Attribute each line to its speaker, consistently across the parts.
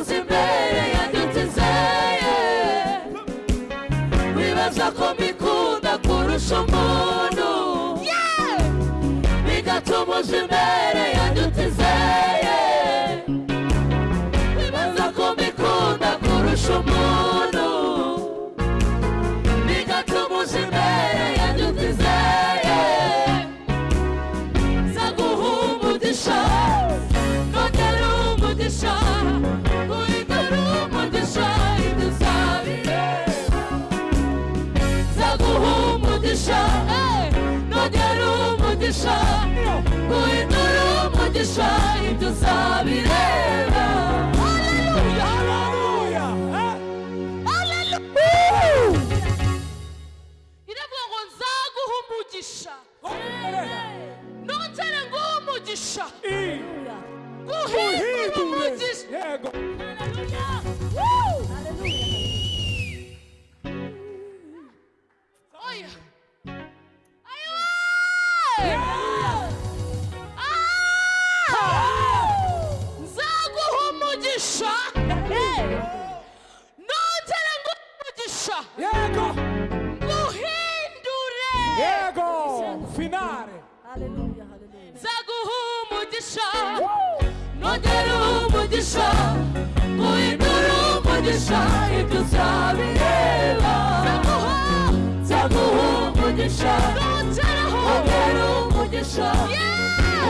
Speaker 1: bigatuma uza imbere yanjye utizeye bibaza ko mbikunda kurusha umuntu. Bigatuma uza imbere umugisha guhindura umugisha ibyo uzabireba iravuga ngo nzaguha umugisha nongere nguhe umugisha guhindura umugisha Aleluia, aleluia. Zago rumo de
Speaker 2: chá,
Speaker 1: no
Speaker 2: rumo de
Speaker 1: chá, muito rumo de chá, e tu sabe ela. Zago rumo. De chá, no rumo. De chá,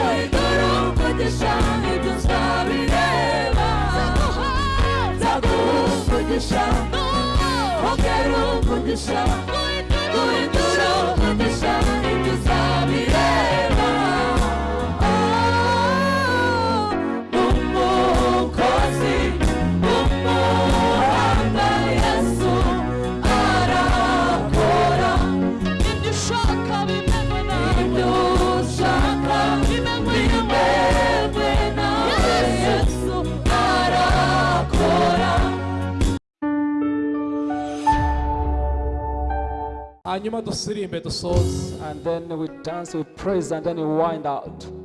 Speaker 1: muito rumo de chá, e tu sabe ela. Zago rumo. De chá, no rumo de chá, muito nongera umugisha guhindura umugisha
Speaker 2: ibyo uzabireba umukozi
Speaker 3: And then we dance, we praise, and then we wind out.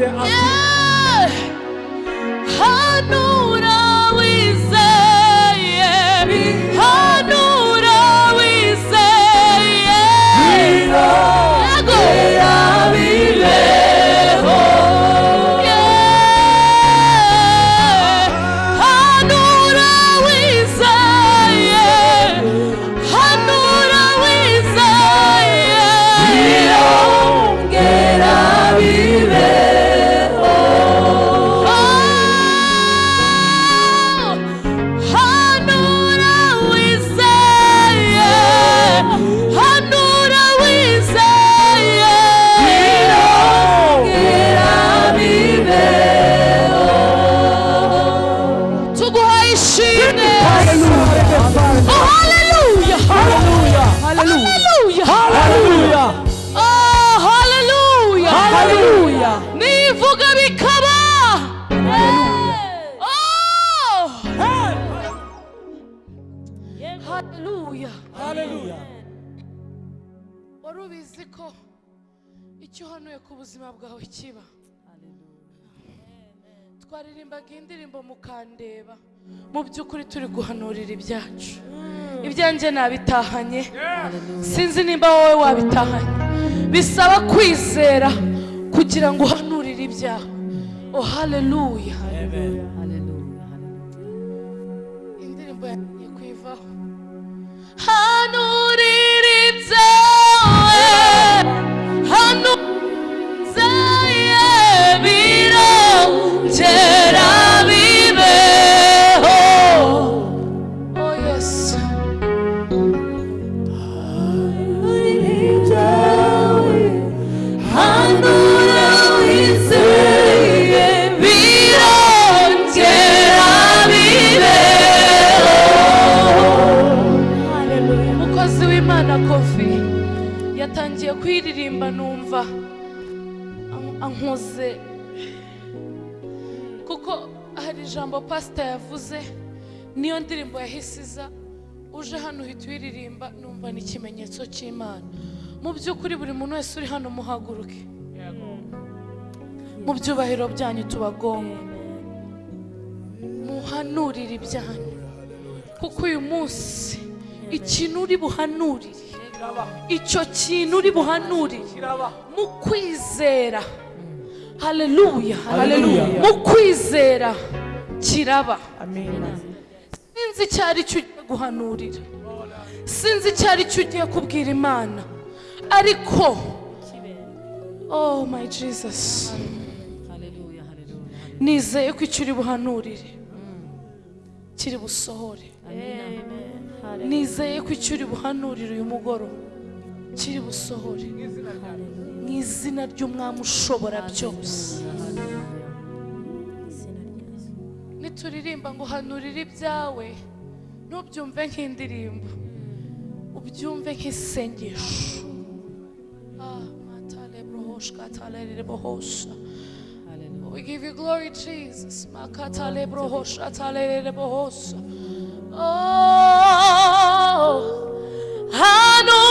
Speaker 1: Ritera fuori de
Speaker 3: hanura wizeye icyo uhanuye ku buzima bwawe kiba? Twaririmbaga indirimbo mukandeba. Mu by'ukuri turi guhanurira ibyacu. Ibyanjye nabitahanye. Sinzi nimba wowe wabitahanye. Bisaba kwizera kugira ngo uhanurire ibyawe. Oh haleluya indirimbo yagiye kuyivaho hanurira ijambo pasita yavuze niyo ndirimbo yahise iza uje hano uhita uyiririmba numva ni ikimenyetso cy'imana. Mu by'ukuri buri muntu wese uri hano muhaguruke. Mu byubahiro byanyu tubagonga muhanurire ibyanyu. Kuko uyu munsi ikintu uri buhanurire icyo kintu uri buhanurire mu kwizera. Haleluya. mu kwizera. Kiraba. Sinzi icyo ari cyo ugiye guhanurira. Sinzi icyo ari cyo ugiye kubwira imana. Ariko oh my jesus. Nizeye ko icyo uri buhanurire. Kiri busohore. Nizeye ko icyo uri buhanurire uyu mugoroba. Kiri busohore. Mu izina ry'umwami ushobora byose. ngo hanurire ibyawe. Nk'indirimbo. Ubyumve nk'isengesho. Ah, we give you glory, Jesus. Oh, I know.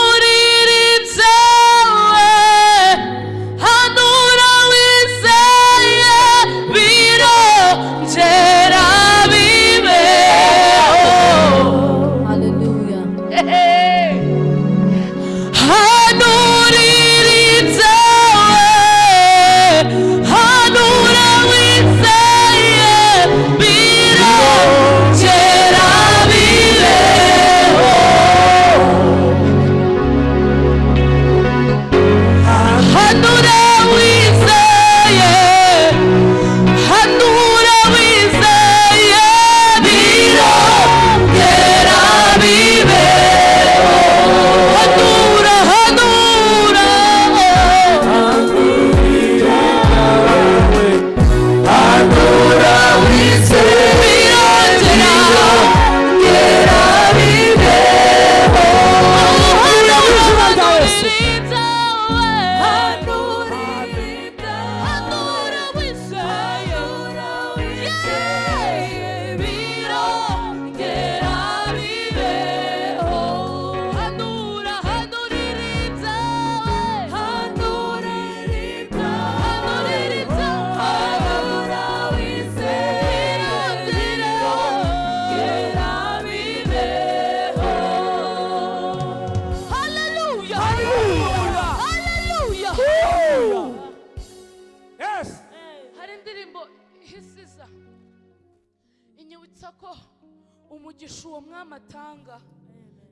Speaker 3: Uwo mwami atanga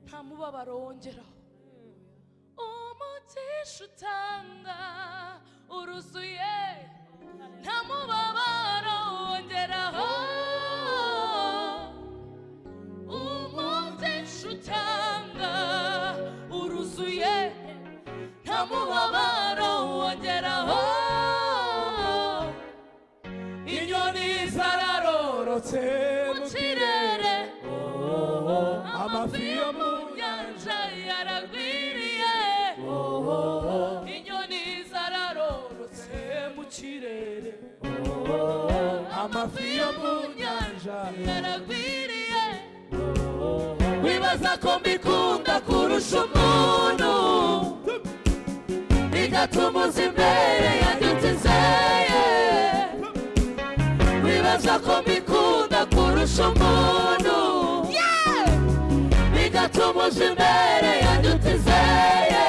Speaker 3: nta mubabaro wongeraho. Umugisha utanga uruzuye nta mubabaro wongeraho. Umugisha utanga uruzuye nta mubabaro wongeraho. Nyanja yaragwiriye inyoni zararorotse mu kirere.
Speaker 1: Amafi yo mu nyanja
Speaker 3: yaragwiriye. Wibaza ko mbikunda kurusha umuntu. Bigatuma uza imbere yanjye utizeye wibaza ko mbikunda kurusha umuntu. Bigatuma uza imbere yanjye utizeye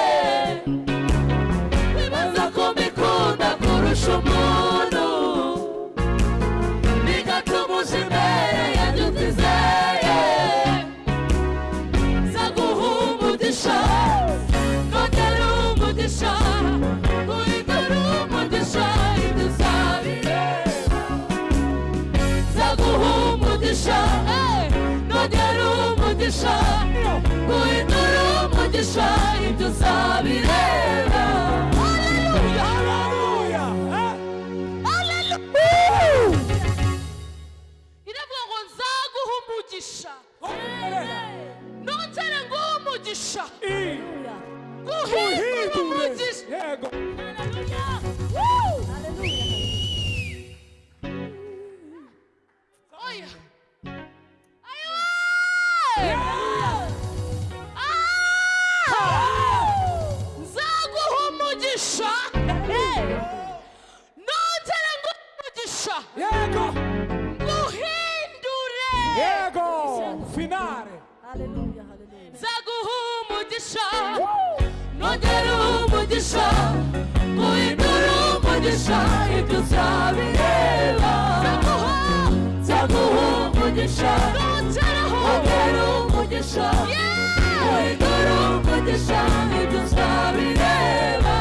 Speaker 3: wibaza ko mbikunda kurusha umuntu. Bigatuma uza imbere yanjye utizeye zaguha umugisha nongera umugisha guhindura umugisha ibyo uzabireba zaguha umugisha eh, nongera umugisha guhindura umugisha ibyo uzabireba haleluya
Speaker 1: Haleluya. Eh.
Speaker 3: haleluya iravuga ngo nzaguha umugisha nongere nguhe umugisha
Speaker 1: I.
Speaker 3: guhindura
Speaker 1: Uhindure.
Speaker 3: umugisha
Speaker 1: Finale.
Speaker 4: Hallelujah. Hallelujah.
Speaker 3: nzaguha umugisha nongere umugisha guhindura umugisha ibyo uzabireba nzaguha umugisha nongere umugisha guhindura umugisha ibyo uzabireba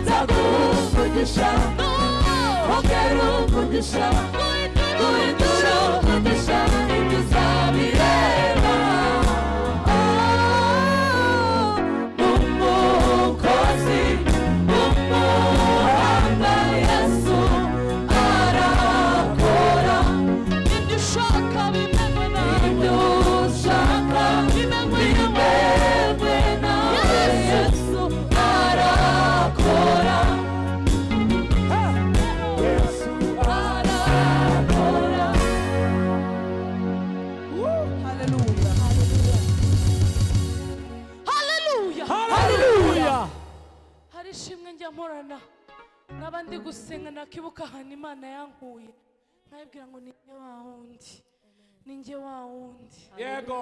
Speaker 3: nzaguha umugisha nongere umugisha guhindura umugisha ibyo uzabireba nkaba ndi gusenga nakibuka ahantu imana yankuye nkabibwira ngo ni njye wa wundi. Ni njye wa wundi.
Speaker 1: Yego.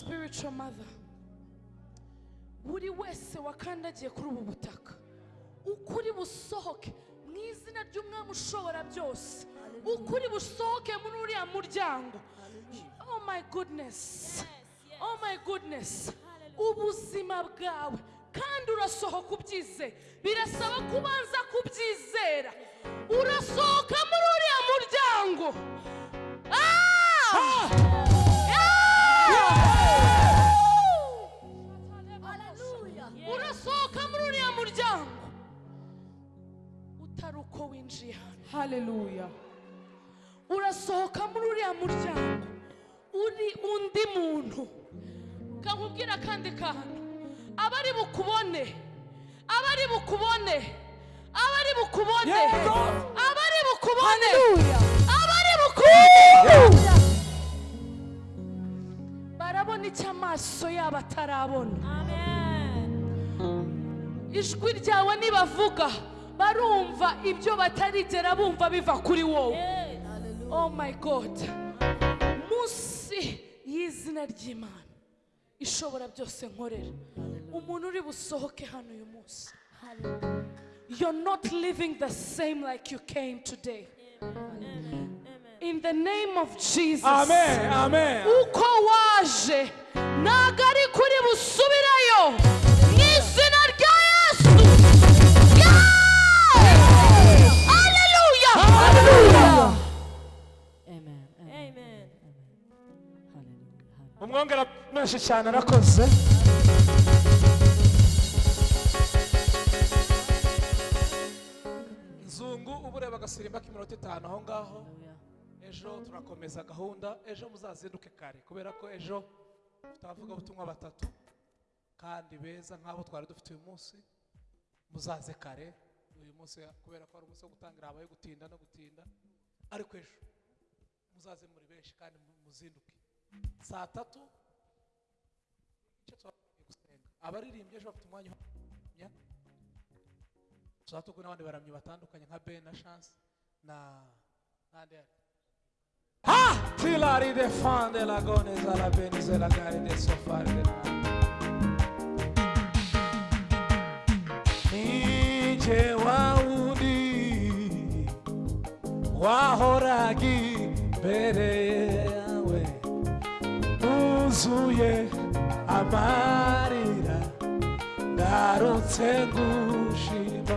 Speaker 3: Spiritual mother. Buri wese wakandagiye kuri ubu butaka. Ukuri busohoke. Mu izina ry'umwami ushobora byose. Ukuri busohoke muri uriya muryango. Oh my goodness. Oh my goodness. Ubuzima bwawe. Kandi urasohoka ubyizeye birasaba kubanza kubyizera. Urasohoka muri uriya muryango. Ah! Hano
Speaker 1: Hallelujah.
Speaker 3: urasohoka muri uriya muryango. Uri undi muntu. Kakubwira akandi kantu. Abari bukubone. Abari bukubone. Abari bukubone.
Speaker 1: Yego.
Speaker 3: abari bukubone. Abari bukubone. Barabona icyo amaso yabo atarabona. Ijwi ryawe nibavuga. Barumva ibyo batarigera bumva biva kuri wowe. Oh my god. Munsi y'izina ry'imana. Ishobora byose nkorera. Umuntu uri busohoke hano uyu munsi. You're not living the same like you came today. In the name of jesus.
Speaker 1: Amen. Amen.
Speaker 3: uko waje ntabwo ari kuri busubirayo.
Speaker 1: Umwongera menshi cyane arakoze nzungu uba ureba agasirimba k'iminota itanu. Aho ngaho ejo turakomeza gahunda. Ejo muzazinduke kare kubera ko ejo dufite abavugabutumwa batatu. Kandi beza nk'abo twari dufite uyu munsi muzaze kare. Uyu munsi kubera ko ari umunsi wo gutangira habaye gutinda no gutinda. Ariko ejo muzaze muri benshi kandi mu- muzinduke. Saa tatu gusenga. Abaririmbyi ejo bafite umwanya turi kumwe n'abandi baramyi batandukanye nka ben na chance na n'andi Tilari de fan de la goneza la benize la gari de sofari de Nije waundi wahoraga imbere nuzuye amarira ngarutse ngushima.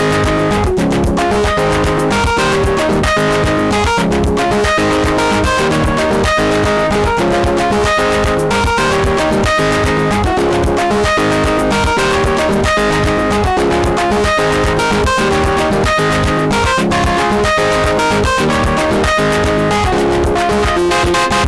Speaker 1: We'll be right
Speaker 5: back.